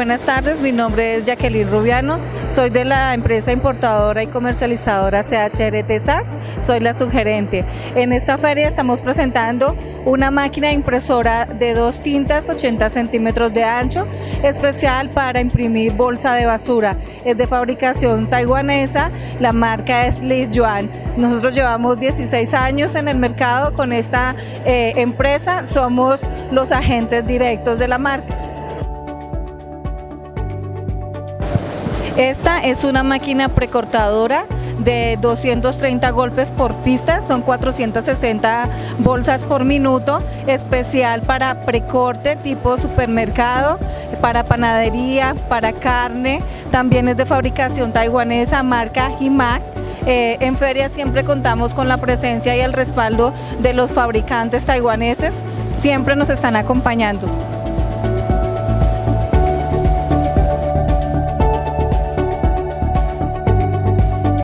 Buenas tardes, mi nombre es Jacqueline Rubiano, soy de la empresa importadora y comercializadora CHRT SAS, soy la sugerente. En esta feria estamos presentando una máquina impresora de dos tintas 80 centímetros de ancho, especial para imprimir bolsa de basura. Es de fabricación taiwanesa, la marca es Li Yuan. Nosotros llevamos 16 años en el mercado con esta eh, empresa, somos los agentes directos de la marca. Esta es una máquina precortadora de 230 golpes por pista, son 460 bolsas por minuto, especial para precorte tipo supermercado, para panadería, para carne, también es de fabricación taiwanesa, marca Himac. Eh, en feria siempre contamos con la presencia y el respaldo de los fabricantes taiwaneses, siempre nos están acompañando.